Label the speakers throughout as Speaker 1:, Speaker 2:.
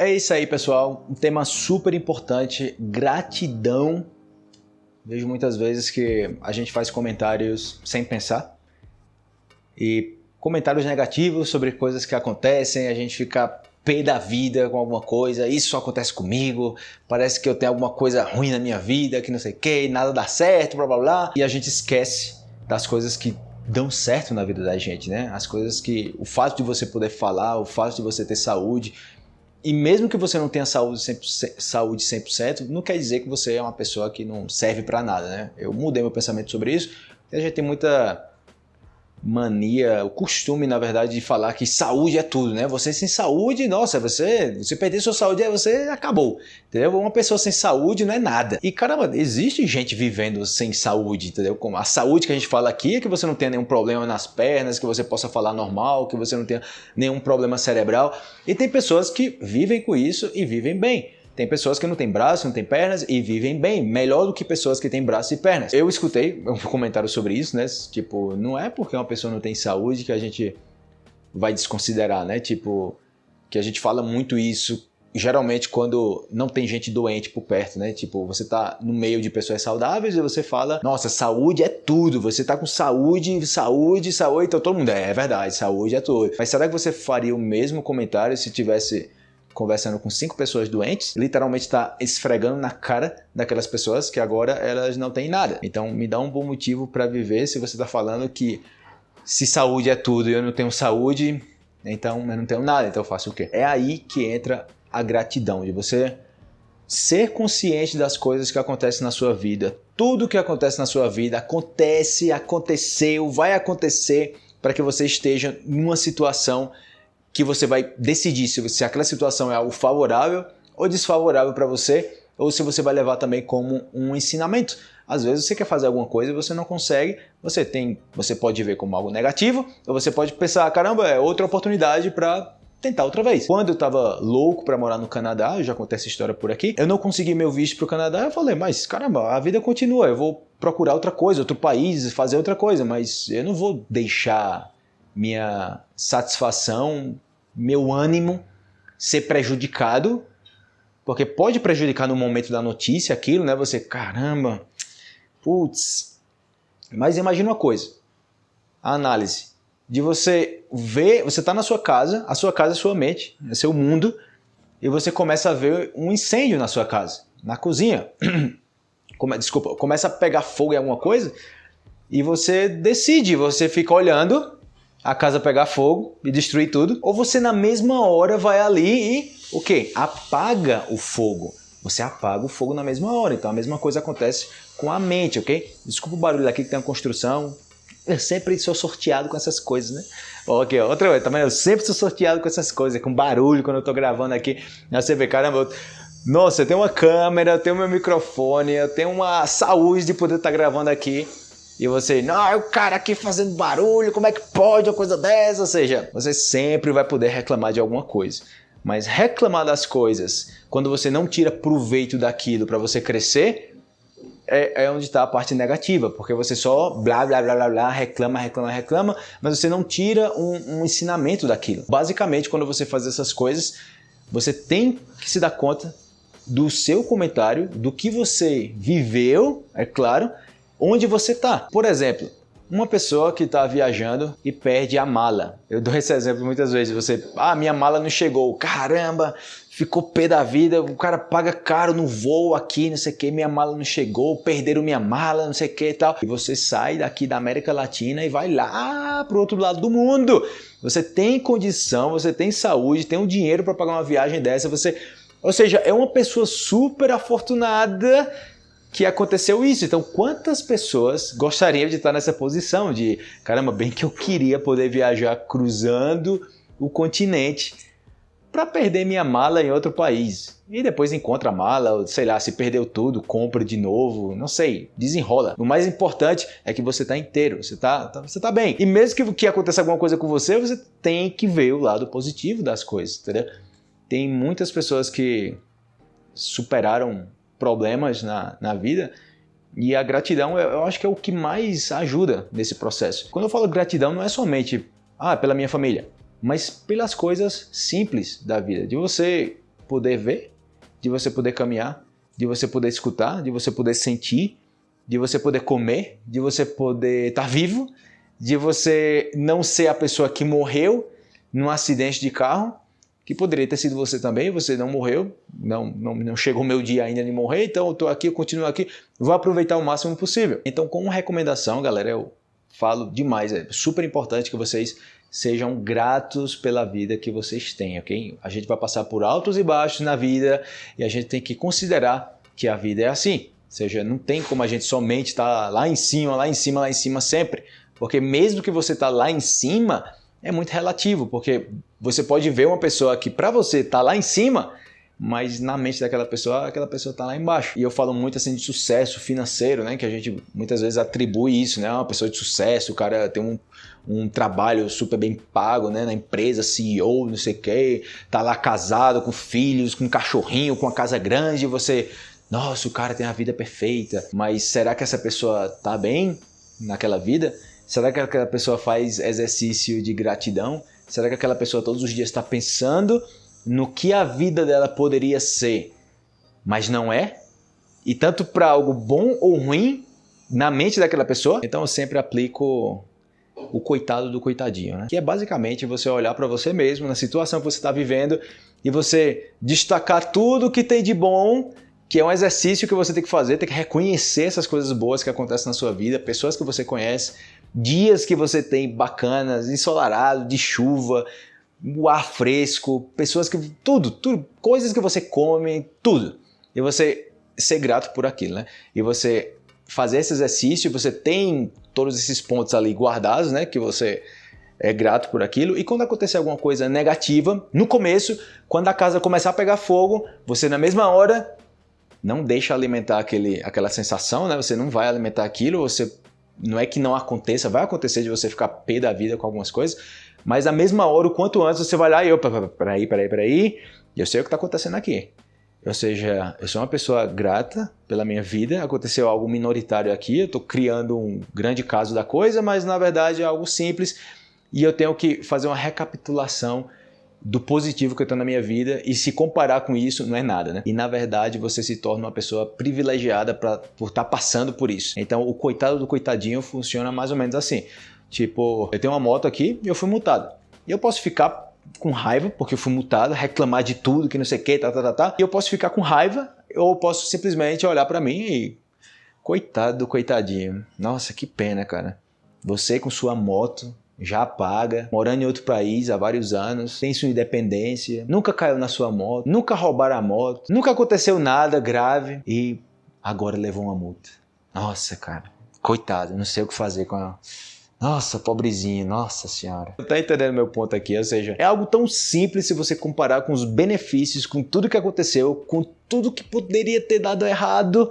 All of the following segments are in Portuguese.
Speaker 1: É isso aí, pessoal. Um tema super importante, gratidão. Vejo muitas vezes que a gente faz comentários sem pensar. E comentários negativos sobre coisas que acontecem, a gente fica pé da vida com alguma coisa, isso só acontece comigo, parece que eu tenho alguma coisa ruim na minha vida, que não sei o que, nada dá certo, blá blá blá. E a gente esquece das coisas que dão certo na vida da gente, né? As coisas que. O fato de você poder falar, o fato de você ter saúde. E mesmo que você não tenha saúde 100%, saúde 100%, não quer dizer que você é uma pessoa que não serve para nada, né? Eu mudei meu pensamento sobre isso. A gente tem muita mania, o costume, na verdade, de falar que saúde é tudo, né? Você sem saúde, nossa, você, você perder sua saúde, você acabou, entendeu? Uma pessoa sem saúde não é nada. E caramba, existe gente vivendo sem saúde, entendeu? Como a saúde que a gente fala aqui é que você não tenha nenhum problema nas pernas, que você possa falar normal, que você não tenha nenhum problema cerebral. E tem pessoas que vivem com isso e vivem bem. Tem pessoas que não têm braço, não têm pernas e vivem bem, melhor do que pessoas que têm braço e pernas. Eu escutei um comentário sobre isso, né? Tipo, não é porque uma pessoa não tem saúde que a gente vai desconsiderar, né? Tipo, que a gente fala muito isso geralmente quando não tem gente doente por perto, né? Tipo, você tá no meio de pessoas saudáveis e você fala, nossa, saúde é tudo, você tá com saúde, saúde, saúde, então todo mundo, é, é verdade, saúde é tudo. Mas será que você faria o mesmo comentário se tivesse conversando com cinco pessoas doentes, literalmente está esfregando na cara daquelas pessoas que agora elas não têm nada. Então me dá um bom motivo para viver se você está falando que se saúde é tudo e eu não tenho saúde, então eu não tenho nada, então eu faço o quê? É aí que entra a gratidão, de você ser consciente das coisas que acontecem na sua vida. Tudo que acontece na sua vida acontece, aconteceu, vai acontecer para que você esteja numa situação que você vai decidir se, se aquela situação é algo favorável ou desfavorável para você, ou se você vai levar também como um ensinamento. Às vezes você quer fazer alguma coisa e você não consegue, você tem, você pode ver como algo negativo, ou você pode pensar, caramba, é outra oportunidade para tentar outra vez. Quando eu tava louco para morar no Canadá, eu já contei essa história por aqui, eu não consegui meu visto pro Canadá, eu falei, mas caramba, a vida continua, eu vou procurar outra coisa, outro país, fazer outra coisa, mas eu não vou deixar minha satisfação, meu ânimo ser prejudicado, porque pode prejudicar no momento da notícia aquilo, né? Você, caramba, putz. Mas imagina uma coisa, a análise de você ver, você está na sua casa, a sua casa é sua mente, é seu mundo, e você começa a ver um incêndio na sua casa, na cozinha. Desculpa, começa a pegar fogo em alguma coisa, e você decide, você fica olhando a casa pegar fogo e destruir tudo, ou você na mesma hora vai ali e o que? Apaga o fogo. Você apaga o fogo na mesma hora. Então a mesma coisa acontece com a mente, ok? Desculpa o barulho aqui que tem uma construção. Eu sempre sou sorteado com essas coisas, né? Ok, outra coisa, também eu sempre sou sorteado com essas coisas, com barulho quando eu tô gravando aqui. Aí você vê, caramba, eu... nossa, eu tenho uma câmera, eu tenho meu microfone, eu tenho uma saúde de poder estar tá gravando aqui e você, não, é o cara aqui fazendo barulho, como é que pode uma coisa dessa? Ou seja, você sempre vai poder reclamar de alguma coisa. Mas reclamar das coisas, quando você não tira proveito daquilo para você crescer, é, é onde está a parte negativa, porque você só blá blá blá blá blá, reclama, reclama, reclama, mas você não tira um, um ensinamento daquilo. Basicamente, quando você faz essas coisas, você tem que se dar conta do seu comentário, do que você viveu, é claro, onde você está. Por exemplo, uma pessoa que está viajando e perde a mala. Eu dou esse exemplo muitas vezes. Você, ah, minha mala não chegou. Caramba, ficou pé da vida. O cara paga caro no voo aqui, não sei o que. Minha mala não chegou. Perderam minha mala, não sei o que e tal. E você sai daqui da América Latina e vai lá para o outro lado do mundo. Você tem condição, você tem saúde, tem um dinheiro para pagar uma viagem dessa. Você, ou seja, é uma pessoa super afortunada que aconteceu isso. Então, quantas pessoas gostariam de estar nessa posição de, caramba, bem que eu queria poder viajar cruzando o continente para perder minha mala em outro país. E depois encontra a mala, sei lá, se perdeu tudo, compra de novo, não sei, desenrola. O mais importante é que você está inteiro, você está tá, você tá bem. E mesmo que, que aconteça alguma coisa com você, você tem que ver o lado positivo das coisas, entendeu? Tem muitas pessoas que superaram problemas na, na vida. E a gratidão, eu acho que é o que mais ajuda nesse processo. Quando eu falo gratidão, não é somente ah, pela minha família, mas pelas coisas simples da vida. De você poder ver, de você poder caminhar, de você poder escutar, de você poder sentir, de você poder comer, de você poder estar tá vivo, de você não ser a pessoa que morreu num acidente de carro, que poderia ter sido você também, você não morreu, não, não, não chegou meu dia ainda de morrer, então eu estou aqui, eu continuo aqui, vou aproveitar o máximo possível. Então, como recomendação, galera, eu falo demais, é super importante que vocês sejam gratos pela vida que vocês têm, ok? A gente vai passar por altos e baixos na vida e a gente tem que considerar que a vida é assim. Ou seja, não tem como a gente somente estar tá lá em cima, lá em cima, lá em cima sempre. Porque mesmo que você está lá em cima, é muito relativo, porque você pode ver uma pessoa que para você está lá em cima, mas na mente daquela pessoa, aquela pessoa está lá embaixo. E eu falo muito assim de sucesso financeiro, né? Que a gente muitas vezes atribui isso, né? Uma pessoa de sucesso, o cara tem um, um trabalho super bem pago, né? Na empresa, CEO, não sei o quê, tá lá casado, com filhos, com um cachorrinho, com uma casa grande, e você... Nossa, o cara tem a vida perfeita, mas será que essa pessoa tá bem naquela vida? Será que aquela pessoa faz exercício de gratidão? Será que aquela pessoa todos os dias está pensando no que a vida dela poderia ser, mas não é? E tanto para algo bom ou ruim na mente daquela pessoa? Então eu sempre aplico o coitado do coitadinho, né? Que é basicamente você olhar para você mesmo, na situação que você está vivendo, e você destacar tudo que tem de bom que é um exercício que você tem que fazer, tem que reconhecer essas coisas boas que acontecem na sua vida, pessoas que você conhece, dias que você tem bacanas, ensolarado, de chuva, o ar fresco, pessoas que. tudo, tudo, coisas que você come, tudo. E você ser grato por aquilo, né? E você fazer esse exercício, você tem todos esses pontos ali guardados, né? Que você é grato por aquilo. E quando acontecer alguma coisa negativa, no começo, quando a casa começar a pegar fogo, você na mesma hora não deixa alimentar aquele, aquela sensação, né? Você não vai alimentar aquilo, você não é que não aconteça, vai acontecer de você ficar pé da vida com algumas coisas, mas na mesma hora, o quanto antes você vai lá e eu, peraí, peraí, peraí, eu sei o que está acontecendo aqui. Ou seja, eu sou uma pessoa grata pela minha vida, aconteceu algo minoritário aqui, eu estou criando um grande caso da coisa, mas na verdade é algo simples e eu tenho que fazer uma recapitulação do positivo que eu tenho na minha vida e se comparar com isso não é nada, né? E na verdade você se torna uma pessoa privilegiada pra, por estar tá passando por isso. Então o coitado do coitadinho funciona mais ou menos assim. Tipo, eu tenho uma moto aqui e eu fui multado. E eu posso ficar com raiva porque eu fui multado, reclamar de tudo, que não sei o que, tá, tá, tá, tá. E eu posso ficar com raiva ou posso simplesmente olhar para mim e... Coitado do coitadinho. Nossa, que pena, cara. Você com sua moto, já paga, morando em outro país há vários anos, tem sua independência, nunca caiu na sua moto, nunca roubaram a moto, nunca aconteceu nada grave e agora levou uma multa. Nossa, cara, coitado, não sei o que fazer com a. Nossa, pobrezinho, nossa senhora. Tá entendendo meu ponto aqui? Ou seja, é algo tão simples se você comparar com os benefícios, com tudo que aconteceu, com tudo que poderia ter dado errado,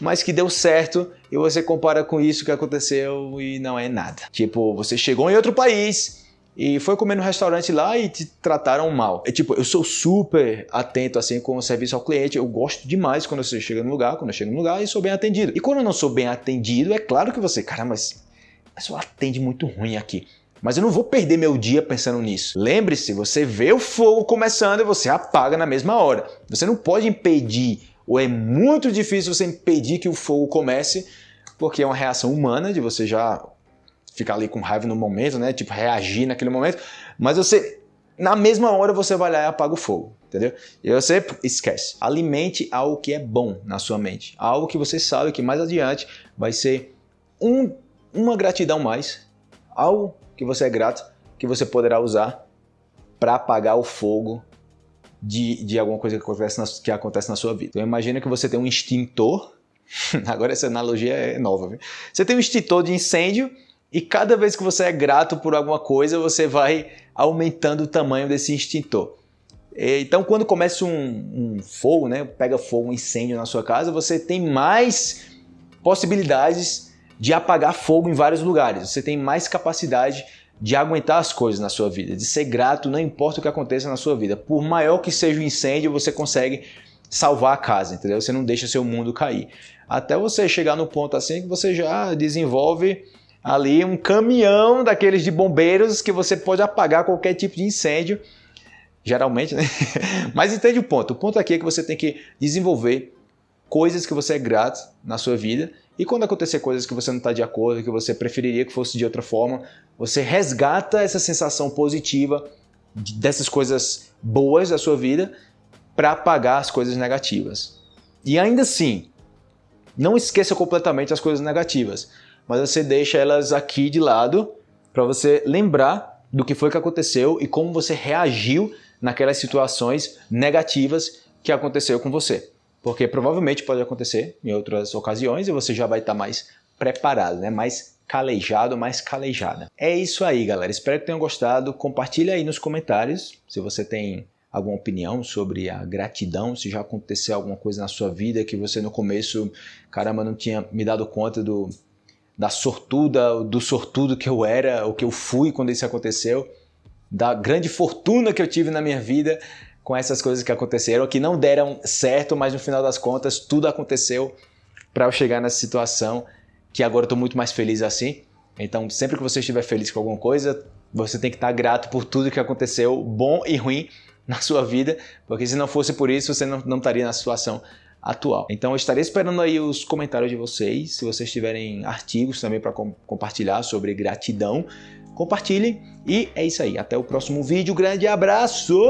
Speaker 1: mas que deu certo e você compara com isso que aconteceu e não é nada. Tipo, você chegou em outro país e foi comer no restaurante lá e te trataram mal. É tipo, eu sou super atento assim com o serviço ao cliente, eu gosto demais quando você chega no lugar, quando eu chego no lugar e sou bem atendido. E quando eu não sou bem atendido, é claro que você, cara, mas pessoa atende muito ruim aqui. Mas eu não vou perder meu dia pensando nisso. Lembre-se, você vê o fogo começando e você apaga na mesma hora. Você não pode impedir ou é muito difícil você impedir que o fogo comece, porque é uma reação humana de você já ficar ali com raiva no momento, né? Tipo, reagir naquele momento, mas você, na mesma hora, você vai lá e apaga o fogo, entendeu? E você esquece. Alimente algo que é bom na sua mente, algo que você sabe que mais adiante vai ser um, uma gratidão mais, algo que você é grato, que você poderá usar para apagar o fogo de, de alguma coisa que acontece, na, que acontece na sua vida. Então imagina que você tem um extintor, agora essa analogia é nova, viu? você tem um extintor de incêndio e cada vez que você é grato por alguma coisa, você vai aumentando o tamanho desse extintor. Então, quando começa um, um, fogo, né, pega fogo, um incêndio na sua casa, você tem mais possibilidades de apagar fogo em vários lugares. Você tem mais capacidade de aguentar as coisas na sua vida, de ser grato, não importa o que aconteça na sua vida. Por maior que seja o incêndio, você consegue salvar a casa, entendeu? Você não deixa seu mundo cair. Até você chegar no ponto assim que você já desenvolve ali um caminhão daqueles de bombeiros que você pode apagar qualquer tipo de incêndio geralmente, né? Mas entende o ponto. O ponto aqui é que você tem que desenvolver coisas que você é grato na sua vida e quando acontecer coisas que você não está de acordo, que você preferiria que fosse de outra forma, você resgata essa sensação positiva dessas coisas boas da sua vida para apagar as coisas negativas. E ainda assim, não esqueça completamente as coisas negativas, mas você deixa elas aqui de lado para você lembrar do que foi que aconteceu e como você reagiu naquelas situações negativas que aconteceu com você. Porque provavelmente pode acontecer em outras ocasiões e você já vai estar mais preparado, né? mais calejado, mais calejada. É isso aí, galera. Espero que tenham gostado. Compartilhe aí nos comentários se você tem alguma opinião sobre a gratidão, se já aconteceu alguma coisa na sua vida que você no começo, caramba, não tinha me dado conta do, da sortuda, do sortudo que eu era, o que eu fui quando isso aconteceu, da grande fortuna que eu tive na minha vida com essas coisas que aconteceram, que não deram certo, mas no final das contas tudo aconteceu para eu chegar nessa situação que agora eu estou muito mais feliz assim. Então, sempre que você estiver feliz com alguma coisa, você tem que estar grato por tudo que aconteceu, bom e ruim, na sua vida, porque se não fosse por isso, você não, não estaria na situação atual. Então eu estarei esperando aí os comentários de vocês, se vocês tiverem artigos também para com, compartilhar sobre gratidão, compartilhem e é isso aí. Até o próximo vídeo, grande abraço,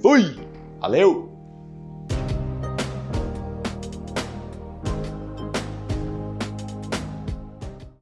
Speaker 1: fui, valeu!